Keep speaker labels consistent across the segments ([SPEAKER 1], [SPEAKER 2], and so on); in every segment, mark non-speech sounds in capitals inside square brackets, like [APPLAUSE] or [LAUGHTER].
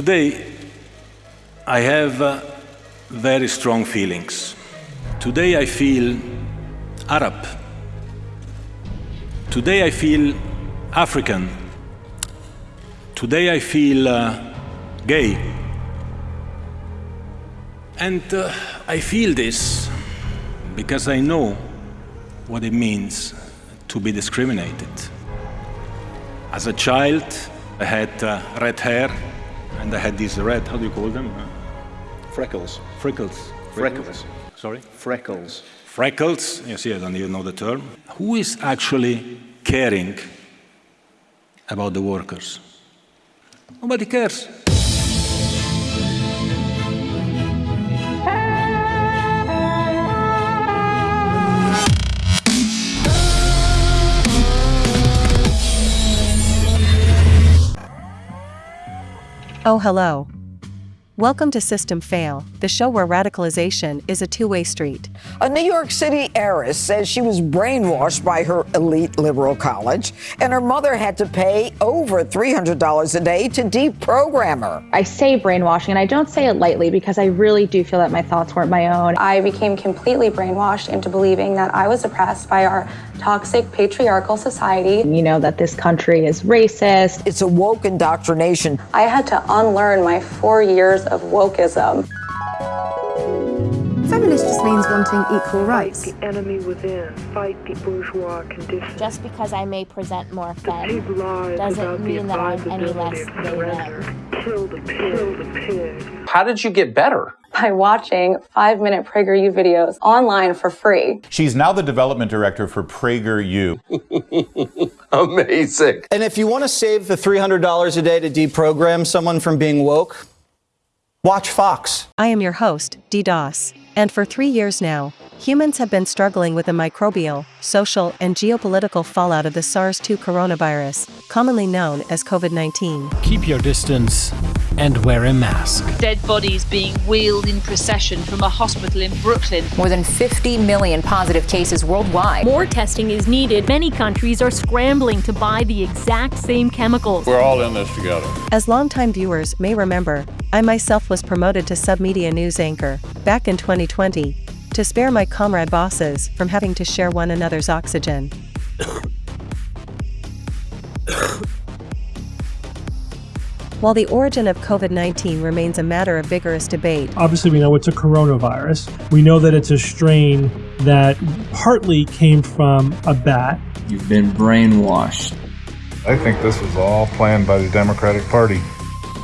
[SPEAKER 1] Today, I have uh, very strong feelings. Today, I feel Arab. Today, I feel African. Today, I feel uh, gay. And uh, I feel this because I know what it means to be discriminated. As a child, I had uh, red hair and I had these red, how do you call them? Uh,
[SPEAKER 2] Freckles.
[SPEAKER 1] freckles.
[SPEAKER 2] Freckles.
[SPEAKER 1] Sorry?
[SPEAKER 2] Freckles.
[SPEAKER 1] Freckles, you see, I don't even know the term. Who is actually caring about the workers? Nobody cares.
[SPEAKER 3] Oh, hello. Welcome to System Fail, the show where radicalization is a two way street.
[SPEAKER 4] A New York City heiress says she was brainwashed by her elite liberal college, and her mother had to pay over $300 a day to deprogram her.
[SPEAKER 5] I say brainwashing, and I don't say it lightly because I really do feel that my thoughts weren't my own.
[SPEAKER 6] I became completely brainwashed into believing that I was oppressed by our toxic patriarchal society.
[SPEAKER 5] You know, that this country is racist.
[SPEAKER 4] It's a woke indoctrination.
[SPEAKER 6] I had to unlearn my four years of wokeism.
[SPEAKER 7] Feminist just means wanting equal rights.
[SPEAKER 8] The enemy within, fight the bourgeois condition.
[SPEAKER 9] Just because I may present more
[SPEAKER 8] the
[SPEAKER 9] femme doesn't mean that I'm any less
[SPEAKER 8] than of
[SPEAKER 9] them.
[SPEAKER 8] Kill the pig. Kill the pig.
[SPEAKER 10] How did you get better?
[SPEAKER 6] By watching five minute PragerU videos online for free.
[SPEAKER 11] She's now the development director for PragerU. [LAUGHS]
[SPEAKER 10] Amazing.
[SPEAKER 12] And if you want to save the $300 a day to deprogram someone from being woke, watch Fox.
[SPEAKER 3] I am your host, DDoS. And for three years now, humans have been struggling with the microbial, social, and geopolitical fallout of the SARS 2 coronavirus, commonly known as COVID 19.
[SPEAKER 13] Keep your distance and wear a mask.
[SPEAKER 14] Dead bodies being wheeled in procession from a hospital in Brooklyn.
[SPEAKER 15] More than 50 million positive cases worldwide.
[SPEAKER 16] More testing is needed. Many countries are scrambling to buy the exact same chemicals.
[SPEAKER 17] We're all in this together.
[SPEAKER 3] As longtime viewers may remember, I myself was promoted to submedia news anchor back in 2020 to spare my comrade bosses from having to share one another's oxygen. While the origin of COVID 19 remains a matter of vigorous debate,
[SPEAKER 18] Obviously, we know it's a coronavirus. We know that it's a strain that partly came from a bat.
[SPEAKER 19] You've been brainwashed.
[SPEAKER 20] I think this was all planned by the Democratic Party.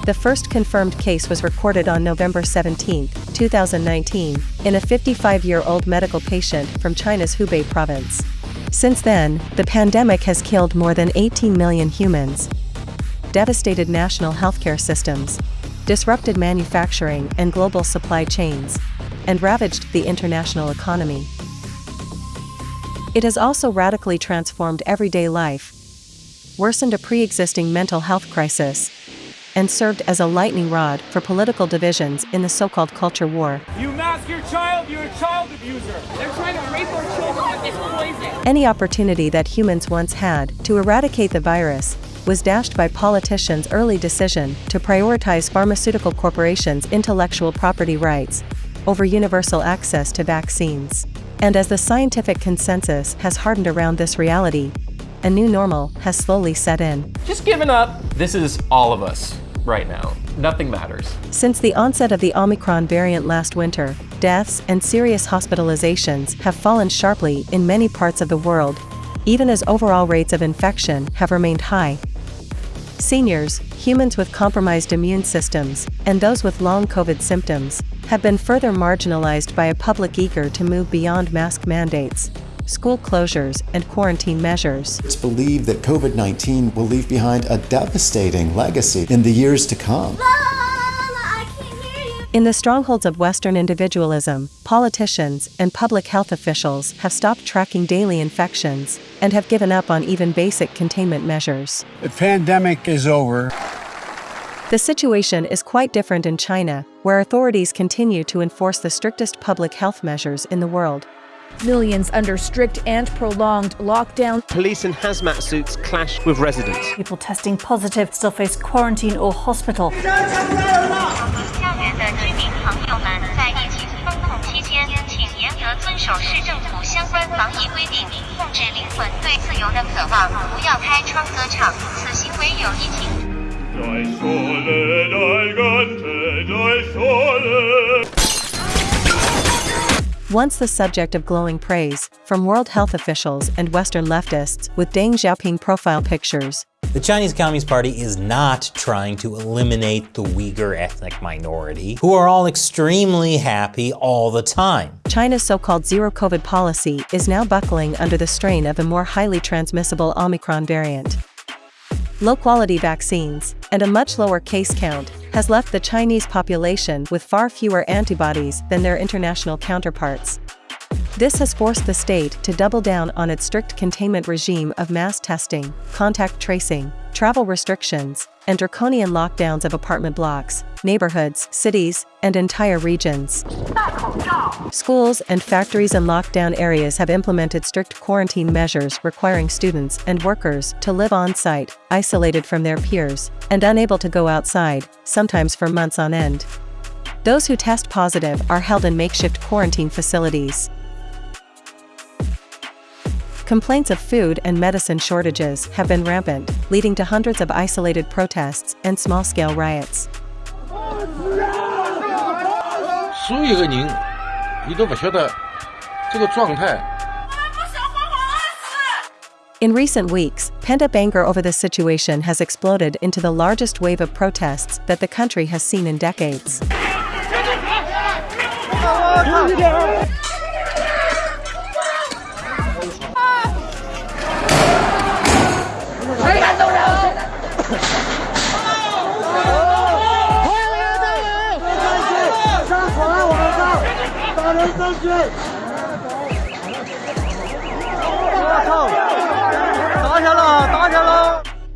[SPEAKER 3] the first confirmed case was recorded on November 17, 2019, in a 55 year old medical patient from China's Hubei province. Since then, the pandemic has killed more than 18 million humans, devastated national healthcare systems, disrupted manufacturing and global supply chains, and ravaged the international economy. It has also radically transformed everyday life, worsened a pre existing mental health crisis, and served as a lightning rod for political divisions in the so called culture war.
[SPEAKER 2] You mask your child, you're a child abuser. They're trying to rape our children with this poison.
[SPEAKER 3] Any opportunity that humans once had to eradicate the virus was dashed by politicians' early decision to prioritize pharmaceutical corporations' intellectual property rights over universal access to vaccines. And as the scientific consensus has hardened around this reality, a new normal has slowly set in.
[SPEAKER 7] Just giving up. This is all of us right now. Nothing matters.
[SPEAKER 3] Since the onset of the Omicron variant last winter, deaths and serious hospitalizations have fallen sharply in many parts of the world, even as overall rates of infection have remained high. Seniors, humans with compromised immune systems, and those with long COVID symptoms have been further marginalized by a public eager to move beyond mask mandates, school closures, and quarantine measures.
[SPEAKER 5] It's believed that COVID 19 will leave behind a devastating legacy in the years to come.
[SPEAKER 3] In the strongholds of Western individualism, politicians and public health officials have stopped tracking daily infections and have given up on even basic containment measures.
[SPEAKER 13] The pandemic is over.
[SPEAKER 3] The situation is quite different in China, where authorities continue to enforce the strictest public health measures in the world.
[SPEAKER 10] Millions under strict and prolonged lockdown.
[SPEAKER 17] Police in hazmat suits clash with residents.
[SPEAKER 21] People testing positive still face quarantine or hospital.
[SPEAKER 22] 防疫规定，控制灵魂对自由的渴望，不要开窗歌唱，此行为有疫情。
[SPEAKER 3] Once the subject of glowing praise from World Health officials and Western leftists with Deng Xiaoping profile pictures.
[SPEAKER 23] the Chinese Communist Party is not trying to eliminate the Uyghur ethnic minority, who are all extremely happy all the time.
[SPEAKER 3] China's so-called zero COVID policy is now buckling under the strain of a more highly transmissible Omicron variant. Low-quality vaccines and a much lower case count has left the Chinese population with far fewer antibodies than their international counterparts. This has forced the state to double down on its strict containment regime of mass testing, contact tracing, travel restrictions, and draconian lockdowns of apartment blocks, neighborhoods, cities, and entire regions. Schools and factories in lockdown areas have implemented strict quarantine measures requiring students and workers to live on site, isolated from their peers, and unable to go outside, sometimes for months on end. Those who test positive are held in makeshift quarantine facilities. Complaints of food and medicine shortages have been rampant, leading to hundreds of isolated protests and small-scale riots.
[SPEAKER 24] 所有的人，你都不晓得这个状态。
[SPEAKER 3] In recent weeks, pent-up anger over this situation has exploded into the largest wave of protests that the country has seen in decades.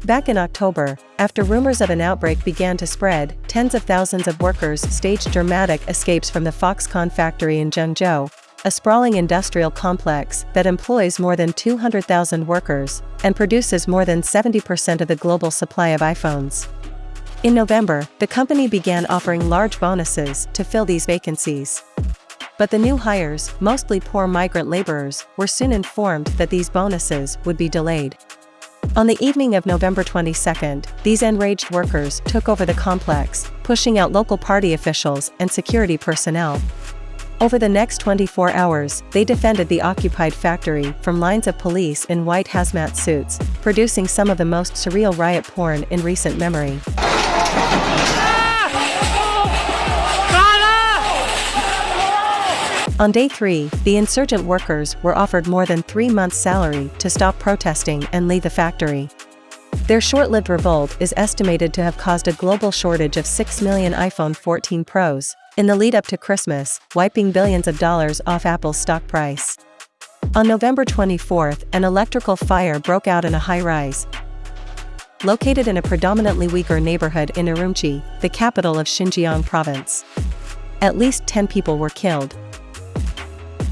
[SPEAKER 3] Back in October, after rumors of an outbreak began to spread, tens of thousands of workers staged dramatic escapes from the Foxconn factory in Zhengzhou, a sprawling industrial complex that employs more than 200,000 workers and produces more than 70% of the global supply of iPhones. In November, the company began offering large bonuses to fill these vacancies. But the new hires, mostly poor migrant laborers, were soon informed that these bonuses would be delayed. On the evening of November 22, these enraged workers took over the complex, pushing out local party officials and security personnel. Over the next 24 hours, they defended the occupied factory from lines of police in white hazmat suits, producing some of the most surreal riot porn in recent memory. On day three, the insurgent workers were offered more than three months' salary to stop protesting and leave the factory. Their short-lived revolt is estimated to have caused a global shortage of 6 million iPhone 14 Pros in the lead up to Christmas, wiping billions of dollars off Apple's stock price. On November 24th, an electrical fire broke out in a high-rise. Located in a predominantly Uyghur neighborhood in Urumqi, the capital of Xinjiang province. At least 10 people were killed.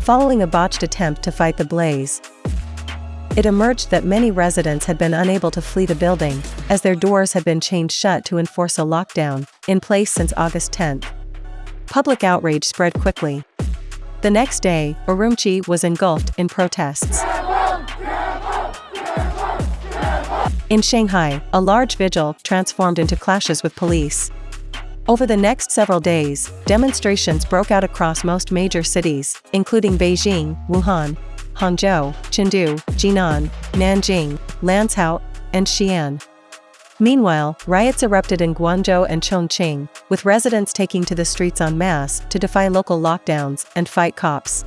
[SPEAKER 3] Following a botched attempt to fight the blaze, it emerged that many residents had been unable to flee the building, as their doors had been chained shut to enforce a lockdown, in place since August 10. Public outrage spread quickly. The next day, Urumqi was engulfed in protests. In Shanghai, a large vigil transformed into clashes with police. Over the next several days, demonstrations broke out across most major cities, including Beijing, Wuhan, Hangzhou, Chengdu, Jinan, Nanjing, Lanzhou, and Xi'an. Meanwhile, riots erupted in Guangzhou and Chongqing, with residents taking to the streets en masse to defy local lockdowns and fight cops.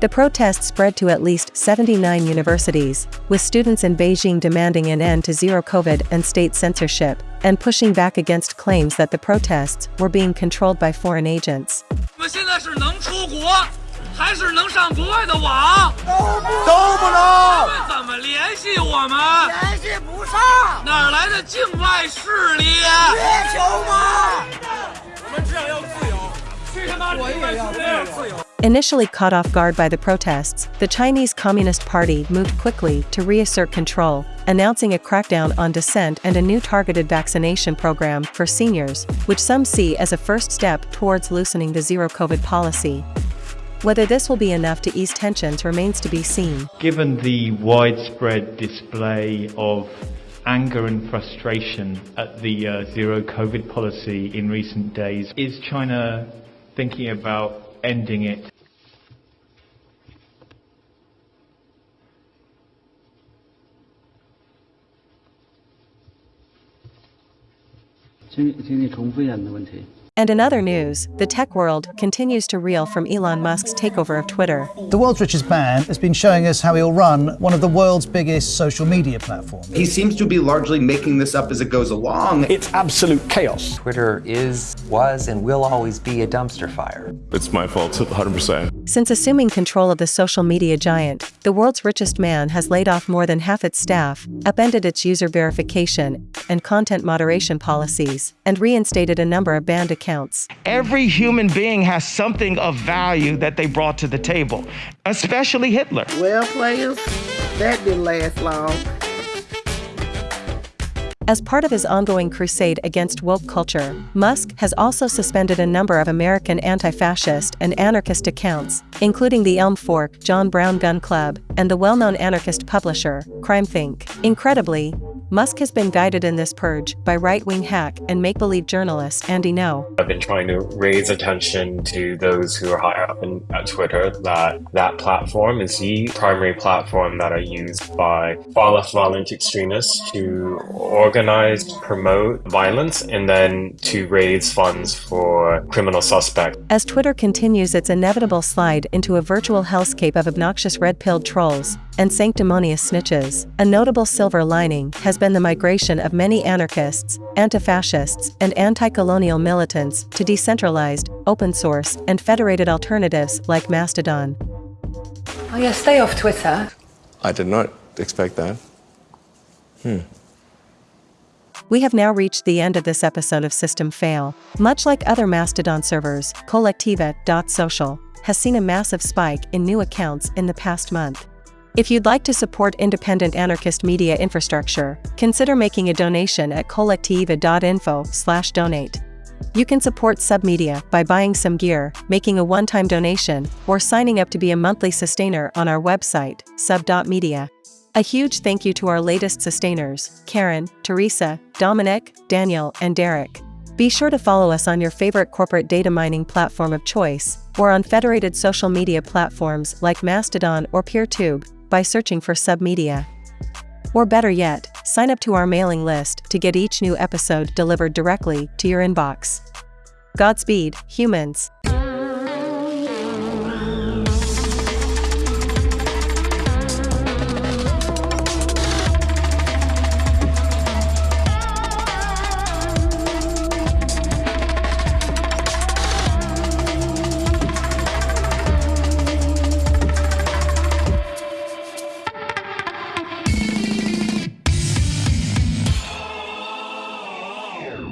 [SPEAKER 3] The protests spread to at least 79 universities, with students in Beijing demanding an end to zero COVID and state censorship, and pushing back against claims that the protests were being controlled by foreign agents. Initially caught off guard by the protests, the Chinese Communist Party moved quickly to reassert control, announcing a crackdown on dissent and a new targeted vaccination program for seniors, which some see as a first step towards loosening the zero-COVID policy. Whether this will be enough to ease tensions remains to be seen.
[SPEAKER 25] Given the widespread display of anger and frustration at the uh, zero-COVID policy in recent days, is China thinking about ending it.
[SPEAKER 26] Can, can question.
[SPEAKER 3] And in other news, the tech world continues to reel from Elon Musk's takeover of Twitter.
[SPEAKER 27] The world's richest man has been showing us how he'll run one of the world's biggest social media platforms.
[SPEAKER 28] He seems to be largely making this up as it goes along.
[SPEAKER 29] It's absolute chaos.
[SPEAKER 30] Twitter is, was, and will always be a dumpster fire.
[SPEAKER 20] It's my fault, 100%.
[SPEAKER 3] Since assuming control of the social media giant, the world's richest man has laid off more than half its staff, upended its user verification and content moderation policies, and reinstated a number of banned accounts.
[SPEAKER 31] Every human being has something of value that they brought to the table, especially Hitler.
[SPEAKER 32] Well, players, that didn't last long.
[SPEAKER 3] As part of his ongoing crusade against woke culture, Musk has also suspended a number of American anti fascist and anarchist accounts, including the Elm Fork John Brown Gun Club and the well known anarchist publisher, CrimethInc. Incredibly, Musk has been guided in this purge by right wing hack and make believe journalist Andy Ngo.
[SPEAKER 33] I've been trying to raise attention to those who are higher up in, at Twitter that that platform is the primary platform that are used by far left violent extremists to organize, promote violence, and then to raise funds for criminal suspects.
[SPEAKER 3] As Twitter continues its inevitable slide into a virtual hellscape of obnoxious red pilled trolls and sanctimonious snitches, a notable silver lining has been the migration of many anarchists, anti-fascists, and anti-colonial militants to decentralized, open source, and federated alternatives like Mastodon.
[SPEAKER 34] Oh yeah, stay off Twitter.
[SPEAKER 20] I did not expect that. Hmm.
[SPEAKER 3] We have now reached the end of this episode of System Fail. Much like other Mastodon servers, Kolektiva.social has seen a massive spike in new accounts in the past month. If you'd like to support independent anarchist media infrastructure, consider making a donation at kolektiva.info slash donate. You can support Submedia by buying some gear, making a one-time donation, or signing up to be a monthly sustainer on our website, sub.media. A huge thank you to our latest sustainers, Karen, Teresa, Dominic, Daniel, and Derek. Be sure to follow us on your favorite corporate data mining platform of choice, or on federated social media platforms like Mastodon or PeerTube by searching for Submedia. Or better yet, sign up to our mailing list to get each new episode delivered directly to your inbox. Godspeed, humans.